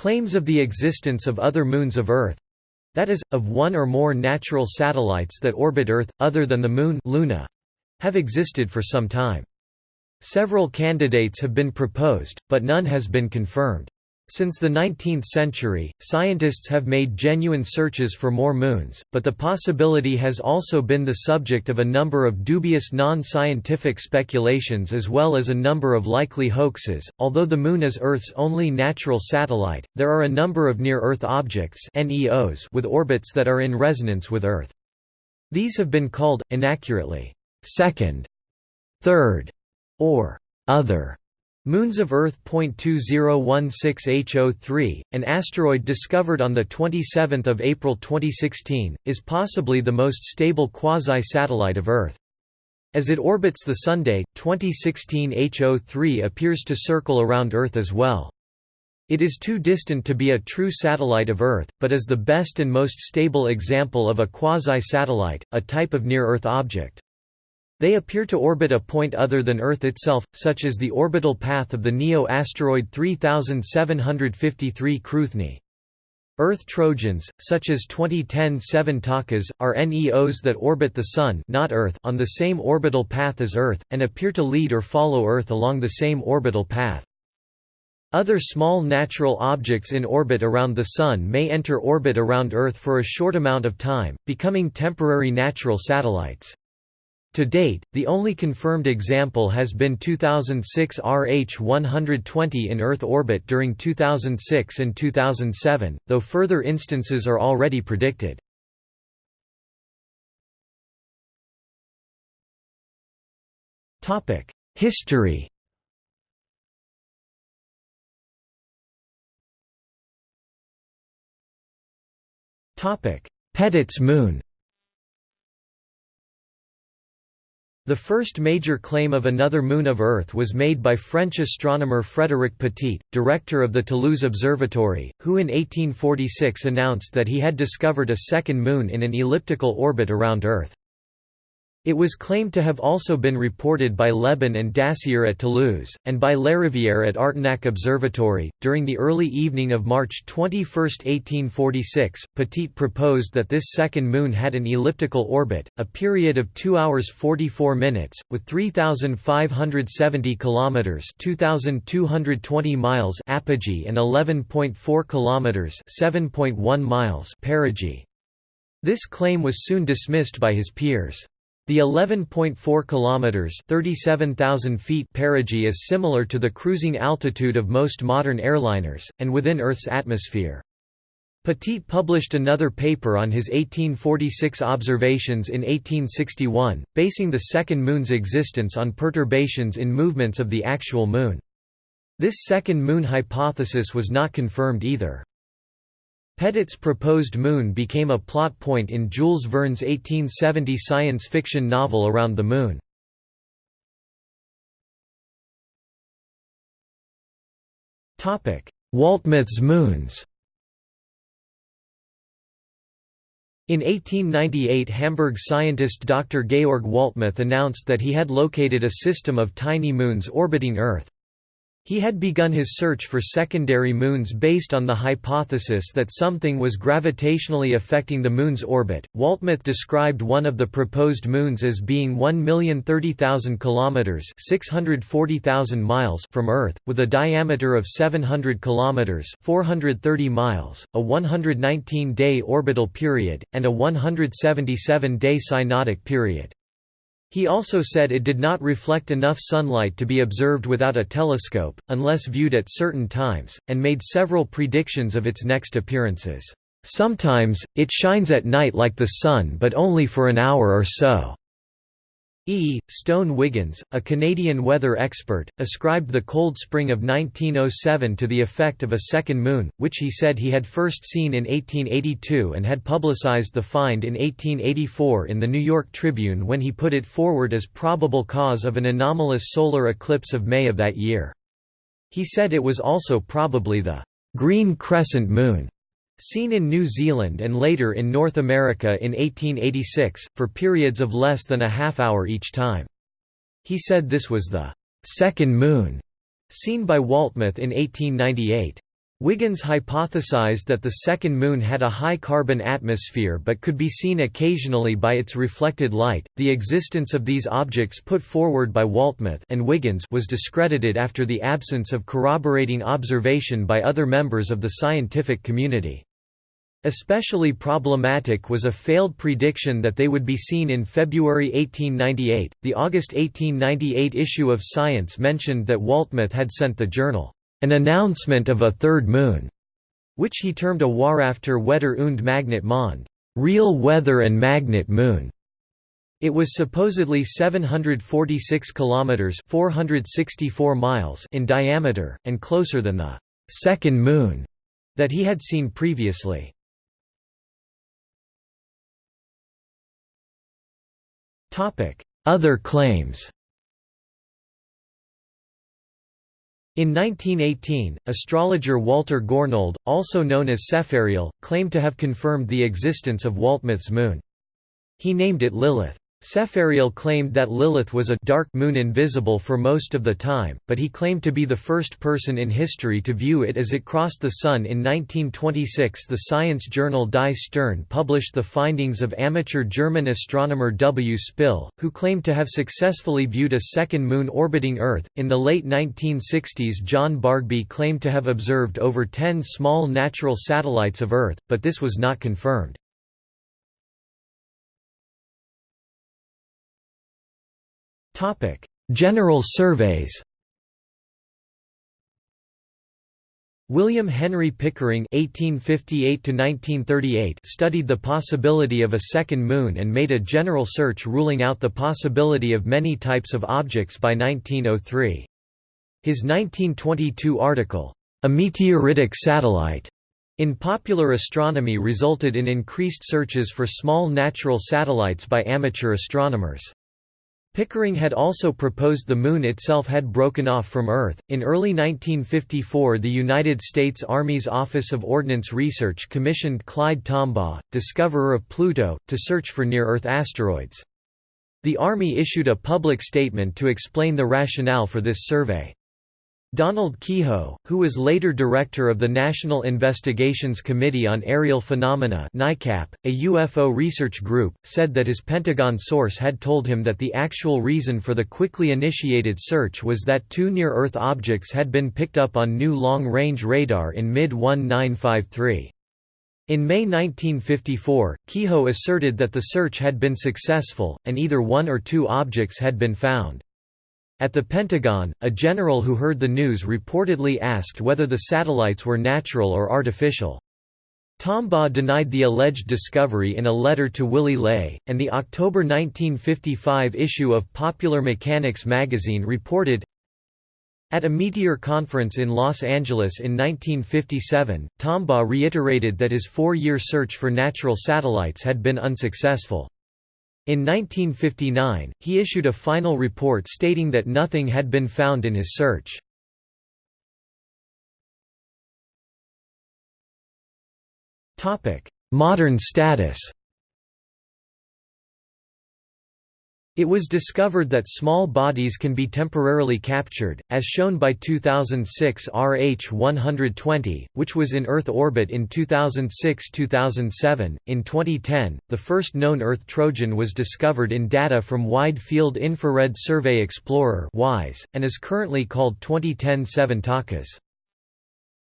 Claims of the existence of other moons of Earth—that is, of one or more natural satellites that orbit Earth, other than the Moon Luna—have existed for some time. Several candidates have been proposed, but none has been confirmed. Since the 19th century, scientists have made genuine searches for more moons, but the possibility has also been the subject of a number of dubious non-scientific speculations as well as a number of likely hoaxes. Although the Moon is Earth's only natural satellite, there are a number of near-Earth objects (NEOs) with orbits that are in resonance with Earth. These have been called inaccurately second, third, or other Moons of Earth. 2016H03, an asteroid discovered on 27 April 2016, is possibly the most stable quasi-satellite of Earth. As it orbits the Sunday, 2016 HO3 appears to circle around Earth as well. It is too distant to be a true satellite of Earth, but is the best and most stable example of a quasi-satellite, a type of near-Earth object. They appear to orbit a point other than Earth itself, such as the orbital path of the NEO-asteroid 3753 Cruithne. Earth Trojans, such as 2010 Seven Takas, are NEOs that orbit the Sun not Earth on the same orbital path as Earth, and appear to lead or follow Earth along the same orbital path. Other small natural objects in orbit around the Sun may enter orbit around Earth for a short amount of time, becoming temporary natural satellites. To date, the only confirmed example has been 2006 RH-120 in Earth orbit during 2006 and 2007, though further instances are already predicted. History Petit's moon The first major claim of another moon of Earth was made by French astronomer Frédéric Petit, director of the Toulouse Observatory, who in 1846 announced that he had discovered a second moon in an elliptical orbit around Earth. It was claimed to have also been reported by Lebon and Dassier at Toulouse, and by Larivière at Artenac Observatory. During the early evening of March 21, 1846, Petit proposed that this second moon had an elliptical orbit, a period of 2 hours 44 minutes, with 3,570 kilometers (2,220 miles) apogee and 11.4 kilometers (7.1 miles) perigee. This claim was soon dismissed by his peers. The 11.4 kilometers (37,000 feet) perigee is similar to the cruising altitude of most modern airliners and within Earth's atmosphere. Petit published another paper on his 1846 observations in 1861, basing the second moon's existence on perturbations in movements of the actual moon. This second moon hypothesis was not confirmed either. Petit's proposed moon became a plot point in Jules Verne's 1870 science fiction novel Around the Moon. Waltemath's moons In 1898 Hamburg scientist Dr. Georg Waltemath announced that he had located a system of tiny moons orbiting Earth. He had begun his search for secondary moons based on the hypothesis that something was gravitationally affecting the Moon's orbit. Waltemath described one of the proposed moons as being 1,030,000 kilometers (640,000 miles) from Earth, with a diameter of 700 kilometers (430 miles), a 119-day orbital period, and a 177-day synodic period. He also said it did not reflect enough sunlight to be observed without a telescope, unless viewed at certain times, and made several predictions of its next appearances. Sometimes, it shines at night like the sun but only for an hour or so. E. Stone Wiggins, a Canadian weather expert, ascribed the cold spring of 1907 to the effect of a second moon, which he said he had first seen in 1882 and had publicized the find in 1884 in the New York Tribune when he put it forward as probable cause of an anomalous solar eclipse of May of that year. He said it was also probably the «green crescent moon» Seen in New Zealand and later in North America in 1886, for periods of less than a half hour each time. He said this was the second moon, seen by Waltemath in 1898. Wiggins hypothesized that the second Moon had a high carbon atmosphere but could be seen occasionally by its reflected light. The existence of these objects put forward by Waltemath and Wiggins was discredited after the absence of corroborating observation by other members of the scientific community. Especially problematic was a failed prediction that they would be seen in February 1898. The August 1898 issue of Science mentioned that Waltemath had sent the journal an announcement of a third moon, which he termed a Wahrhafter Wetter und Magnet Mond, real weather and magnet moon. It was supposedly 746 kilometers (464 miles) in diameter and closer than the second moon that he had seen previously. Other claims. In 1918, astrologer Walter Gornold, also known as Sepharial, claimed to have confirmed the existence of Waltemath's moon. He named it Lilith. Sepharial claimed that Lilith was a dark moon invisible for most of the time, but he claimed to be the first person in history to view it as it crossed the Sun. In 1926, the science journal Die Stern published the findings of amateur German astronomer W. Spill, who claimed to have successfully viewed a second moon orbiting Earth. In the late 1960s, John Bagby claimed to have observed over 10 small natural satellites of Earth, but this was not confirmed. General surveys William Henry Pickering (1858–1938) studied the possibility of a second moon and made a general search ruling out the possibility of many types of objects by 1903. His 1922 article, "A Meteoritic Satellite", in Popular Astronomy resulted in increased searches for small natural satellites by amateur astronomers. Pickering had also proposed the Moon itself had broken off from Earth. In early 1954, the United States Army's Office of Ordnance Research commissioned Clyde Tombaugh, discoverer of Pluto, to search for near Earth asteroids. The Army issued a public statement to explain the rationale for this survey. Donald Keyhoe, who was later director of the National Investigations Committee on Aerial Phenomena NICAP, a UFO research group, said that his Pentagon source had told him that the actual reason for the quickly initiated search was that two near-Earth objects had been picked up on new long-range radar in mid-1953. In May 1954, Keyhoe asserted that the search had been successful, and either one or two objects had been found. At the Pentagon, a general who heard the news reportedly asked whether the satellites were natural or artificial. Tombaugh denied the alleged discovery in a letter to Willy Ley, and the October 1955 issue of Popular Mechanics magazine reported, at a Meteor conference in Los Angeles in 1957, Tombaugh reiterated that his four-year search for natural satellites had been unsuccessful. In 1959, he issued a final report stating that nothing had been found in his search. Modern status It was discovered that small bodies can be temporarily captured, as shown by 2006 RH-120, which was in Earth orbit in 2006–2007. In 2010, the first known Earth Trojan was discovered in data from Wide Field Infrared Survey Explorer (WISE), and is currently called 2010 7 Takas.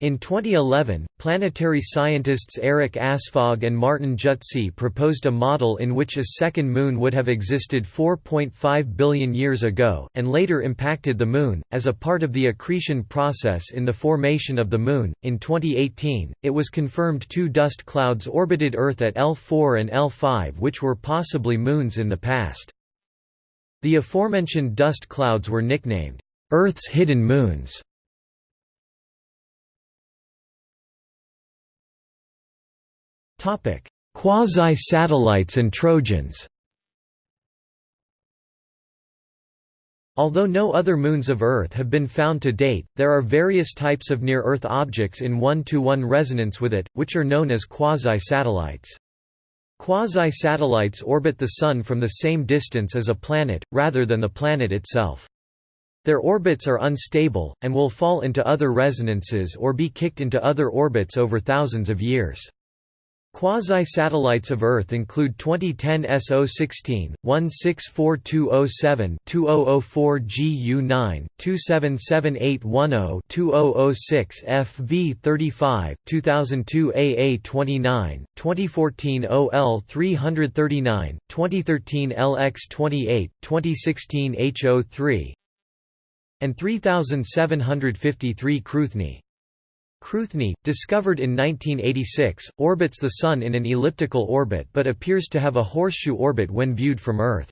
In 2011, planetary scientists Eric Asphaug and Martin Jutzi proposed a model in which a second moon would have existed 4.5 billion years ago, and later impacted the Moon, as a part of the accretion process in the formation of the Moon. In 2018, it was confirmed two dust clouds orbited Earth at L4 and L5, which were possibly moons in the past. The aforementioned dust clouds were nicknamed, Earth's hidden moons. Quasi-satellites and Trojans Although no other moons of Earth have been found to date, there are various types of near-Earth objects in one-to-one -one resonance with it, which are known as quasi-satellites. Quasi-satellites orbit the Sun from the same distance as a planet, rather than the planet itself. Their orbits are unstable, and will fall into other resonances or be kicked into other orbits over thousands of years. Quasi-satellites of Earth include 2010 SO16, 164207, 2004 GU9, 277810, 2006 FV35, 2002 AA29, 2014 OL339, 2013 LX28, 2016 HO3, and 3753 Cruithne. Cruithne, discovered in 1986, orbits the Sun in an elliptical orbit but appears to have a horseshoe orbit when viewed from Earth.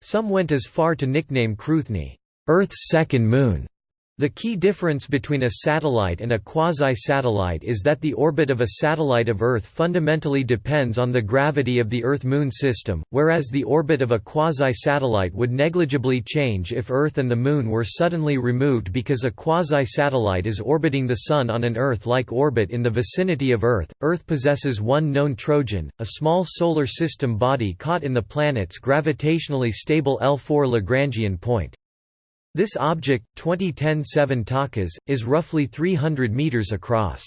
Some went as far to nickname Cruithne, Earth's second moon. The key difference between a satellite and a quasi-satellite is that the orbit of a satellite of Earth fundamentally depends on the gravity of the Earth-Moon system, whereas the orbit of a quasi-satellite would negligibly change if Earth and the Moon were suddenly removed because a quasi-satellite is orbiting the Sun on an Earth-like orbit in the vicinity of Earth. Earth possesses one known Trojan, a small solar system body caught in the planet's gravitationally stable L4 Lagrangian point. This object, 2010-7 Takas, is roughly 300 meters across.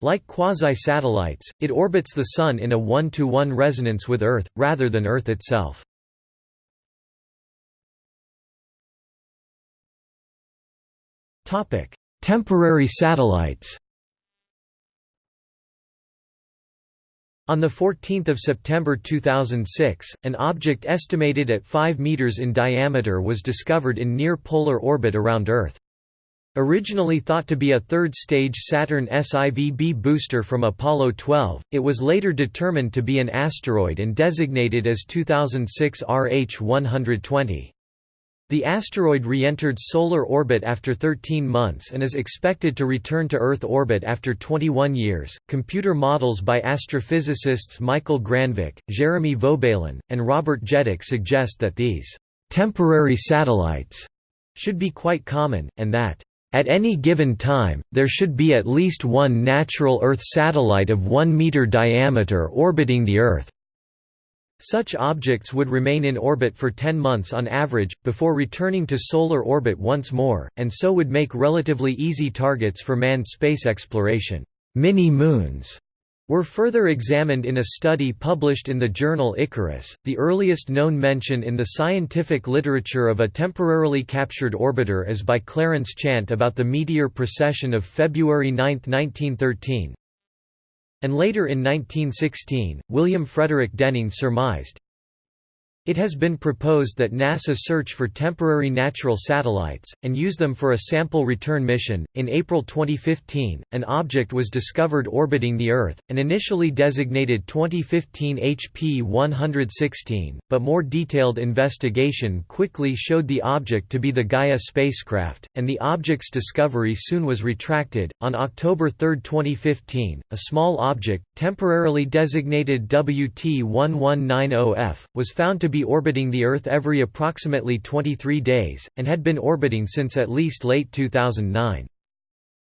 Like quasi-satellites, it orbits the Sun in a one-to-one -one resonance with Earth, rather than Earth itself. Temporary satellites On 14 September 2006, an object estimated at 5 meters in diameter was discovered in near-polar orbit around Earth. Originally thought to be a third-stage Saturn SIVB booster from Apollo 12, it was later determined to be an asteroid and designated as 2006 RH-120. The asteroid re-entered solar orbit after 13 months and is expected to return to Earth orbit after 21 years. Computer models by astrophysicists Michael Granvik, Jeremy Vaubaillon, and Robert Jedicke suggest that these temporary satellites should be quite common, and that at any given time, there should be at least one natural Earth satellite of 1 meter diameter orbiting the Earth. Such objects would remain in orbit for 10 months on average, before returning to solar orbit once more, and so would make relatively easy targets for manned space exploration. Mini-moons were further examined in a study published in the journal Icarus, the earliest known mention in the scientific literature of a temporarily captured orbiter is by Clarence Chant about the meteor procession of February 9, 1913, and later in 1916, William Frederick Denning surmised, it has been proposed that NASA search for temporary natural satellites, and use them for a sample return mission. In April 2015, an object was discovered orbiting the Earth, an initially designated 2015 HP 116, but more detailed investigation quickly showed the object to be the Gaia spacecraft, and the object's discovery soon was retracted. On October 3, 2015, a small object, temporarily designated WT 1190F, was found to be be orbiting the Earth every approximately 23 days, and had been orbiting since at least late 2009.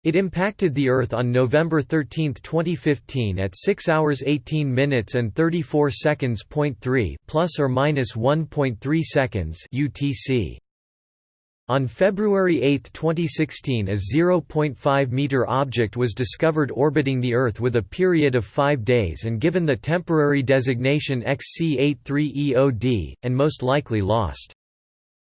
It impacted the Earth on November 13, 2015 at 6 hours 18 minutes and 34 seconds. 3 plus or minus 1.3 seconds UTC. On February 8, 2016 a 0.5-meter object was discovered orbiting the Earth with a period of five days and given the temporary designation XC83EOD, and most likely lost.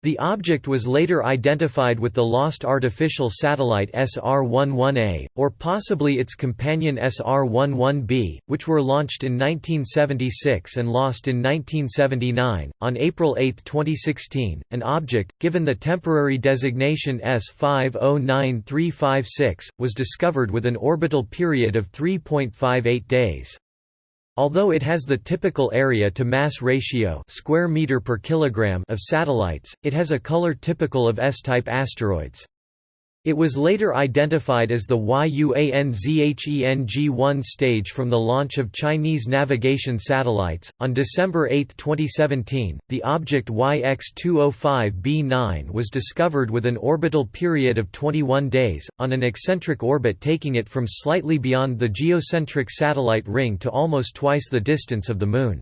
The object was later identified with the lost artificial satellite SR-11A, or possibly its companion SR-11B, which were launched in 1976 and lost in 1979. On April 8, 2016, an object, given the temporary designation S509356, was discovered with an orbital period of 3.58 days. Although it has the typical area to mass ratio square meter per kilogram of satellites, it has a color typical of S-type asteroids. It was later identified as the YUANZHENG-1 stage from the launch of Chinese navigation satellites. On December 8, 2017, the object YX205b9 was discovered with an orbital period of 21 days, on an eccentric orbit taking it from slightly beyond the geocentric satellite ring to almost twice the distance of the Moon.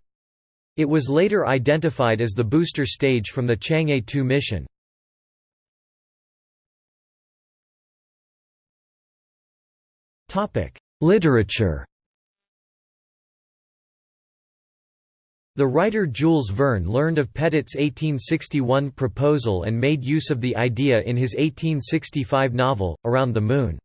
It was later identified as the booster stage from the Chang'e 2 mission. Literature The writer Jules Verne learned of Petit's 1861 proposal and made use of the idea in his 1865 novel, Around the Moon.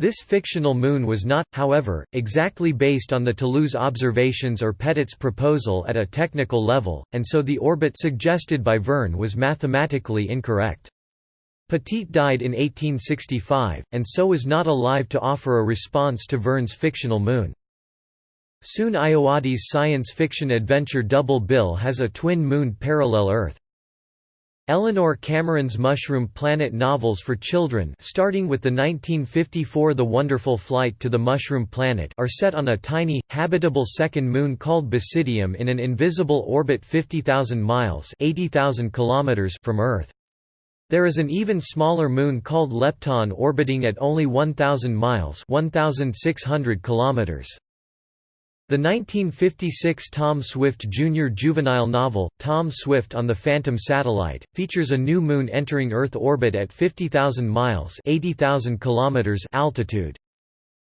This fictional moon was not, however, exactly based on the Toulouse observations or Petit's proposal at a technical level, and so the orbit suggested by Verne was mathematically incorrect. Petit died in 1865, and so was not alive to offer a response to Verne's fictional moon. Soon Ayoade's science fiction adventure Double Bill has a twin-moon parallel Earth. Eleanor Cameron's Mushroom Planet novels for children starting with the 1954 The Wonderful Flight to the Mushroom Planet are set on a tiny, habitable second moon called Basidium in an invisible orbit 50,000 miles kilometers from Earth. There is an even smaller moon called Lepton orbiting at only 1,000 miles 1,600 kilometers. The 1956 Tom Swift Jr. juvenile novel, Tom Swift on the Phantom Satellite, features a new moon entering Earth orbit at 50,000 miles kilometers altitude.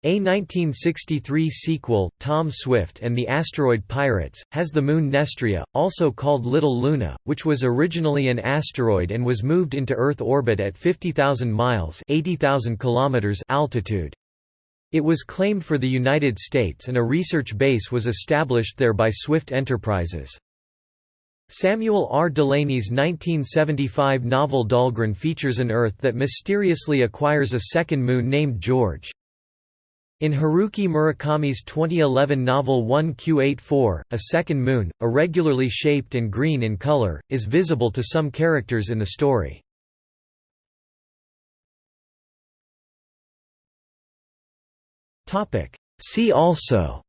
A 1963 sequel, Tom Swift and the Asteroid Pirates, has the moon Nestria, also called Little Luna, which was originally an asteroid and was moved into Earth orbit at 50,000 miles altitude. It was claimed for the United States and a research base was established there by Swift Enterprises. Samuel R. Delany's 1975 novel Dhalgren features an Earth that mysteriously acquires a second moon named George. In Haruki Murakami's 2011 novel 1Q84, a second moon, irregularly shaped and green in color, is visible to some characters in the story. See also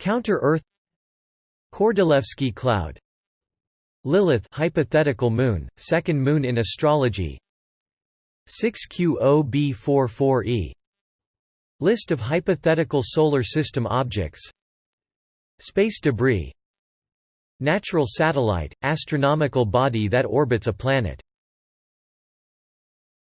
Counter-Earth Kordylewski cloud Lilith hypothetical moon, second moon in astrology 6QOB44e List of hypothetical solar system objects. Space debris. Natural satellite, astronomical body that orbits a planet